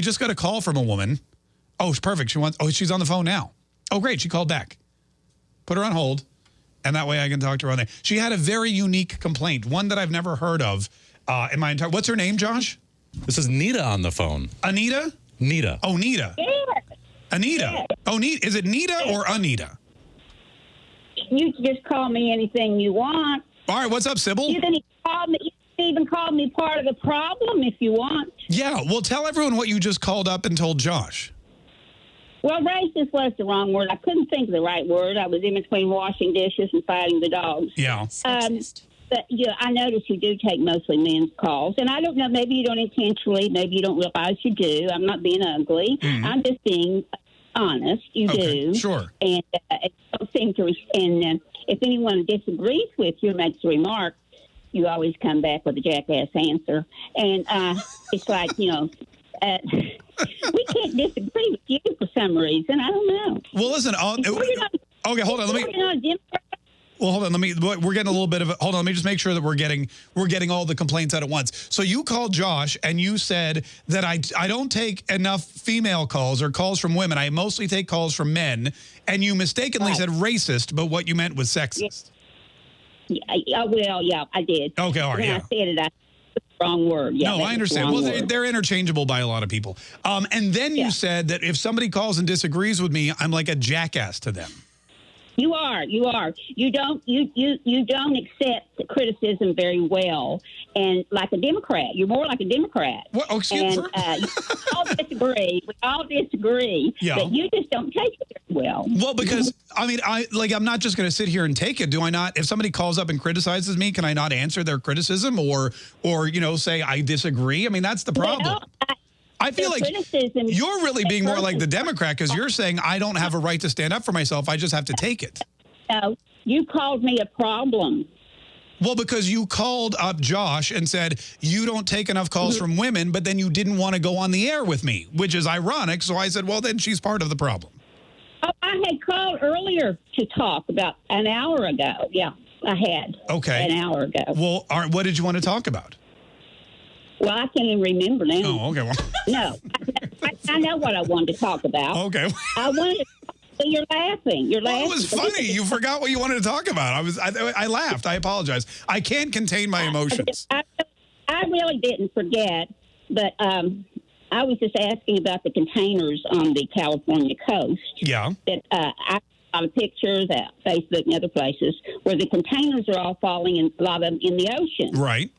We just got a call from a woman. Oh, perfect. She wants. Oh, she's on the phone now. Oh, great. She called back. Put her on hold, and that way I can talk to her on there. She had a very unique complaint, one that I've never heard of uh, in my entire. What's her name, Josh? This is Nita on the phone. Anita. Nita. Oh, Nita. Yeah. Anita. Oh, Nita. Is it Nita or Anita? You can just call me anything you want. All right. What's up, Sybil? You can even call me. You can even call me part of the problem if you want. Yeah. Well, tell everyone what you just called up and told Josh. Well, racist was the wrong word. I couldn't think of the right word. I was in between washing dishes and fighting the dogs. Yeah. Um, but yeah, I notice you do take mostly men's calls, and I don't know. Maybe you don't intentionally. Maybe you don't realize you do. I'm not being ugly. Mhm. I'm just being honest. You Okay, do. sure. And uh, it don't seem to. And uh, if anyone disagrees with you, or makes a remark, you always come back with a jackass answer. And uh, it's like you know. Uh, we can't disagree with you for some reason. I don't know. Well, listen. I'll, okay, hold on. Let me. You're not a Democrat. Well, hold on. Let me. We're getting a little bit of. A, hold on. Let me just make sure that we're getting we're getting all the complaints out at once. So you called Josh and you said that I I don't take enough female calls or calls from women. I mostly take calls from men. And you mistakenly said racist, but what you meant was sexist. Yeah, yeah, well, yeah, I did. Okay, all right, When yeah. I said it, I wrong word. Yeah, no, I understand. Well, they, word. they're interchangeable by a lot of people. Um, and then you said that if somebody calls and disagrees with me, I'm like a jackass to them. You are, you are. You don't, you, you, you don't accept criticism very well, and like a Democrat, you're more like a Democrat. What? Oh, excuse and uh, we all disagree. We all disagree. Yeah. But you just don't take it very well. Well, because I mean, I like I'm not just going to sit here and take it. Do I not? If somebody calls up and criticizes me, can I not answer their criticism or or you know say I disagree? I mean, that's the problem. I feel like you're really being more like the Democrat because you're saying I don't have a right to stand up for myself. I just have to take it. No, you called me a problem. Well, because you called up Josh and said you don't take enough calls Mm-hmm. from women, but then you didn't want to go on the air with me, which is ironic. So I said, well, then she's part of the problem. Oh, I had called earlier to talk about an hour ago. Yeah, I had. Okay. An hour ago. Well, what did you want to talk about? Well, I can't even remember now. Oh, okay. Well, No, I, I know what I wanted to talk about. okay. I wanted. To, you're laughing. You're laughing. It was funny. You forgot what you wanted to talk about. I was. I, I laughed. I apologize. I can't contain my emotions. I, I really didn't forget, but um, I was just asking about the containers on the California coast. Yeah. That uh, I saw pictures at Facebook and other places where the containers are all falling in a lot of them in the ocean. Right.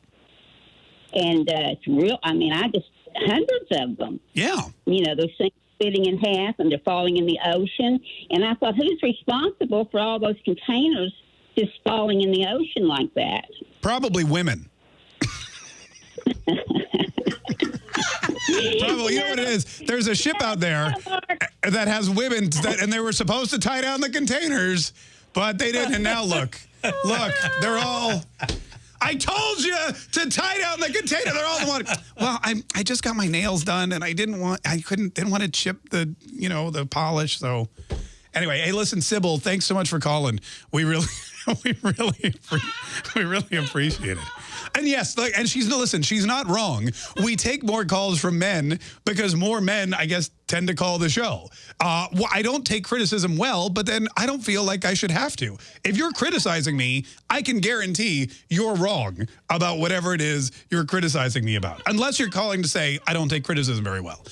And uh, it's real. I mean, I just hundreds of them. Yeah. You know, those things splitting in half and they're falling in the ocean. And I thought, who's responsible for all those containers just falling in the ocean like that? Probably women. Probably, you know what it is. There's a ship out there that has women that, and they were supposed to tie down the containers, but they didn't. And now look, look, they're all. I told you to tie down the container. They're all the one. Well, I I just got my nails done, and I didn't want I couldn't didn't want to chip the you know the polish. So anyway, hey, listen, Sybil, thanks so much for calling. We really we really we really appreciate it. And yes, like, and she's no listen, she's not wrong. We take more calls from men because more men, I guess, tend to call the show. Uh, well, I don't take criticism well, but then I don't feel like I should have to. If you're criticizing me, I can guarantee you're wrong about whatever it is you're criticizing me about, unless you're calling to say I don't take criticism very well.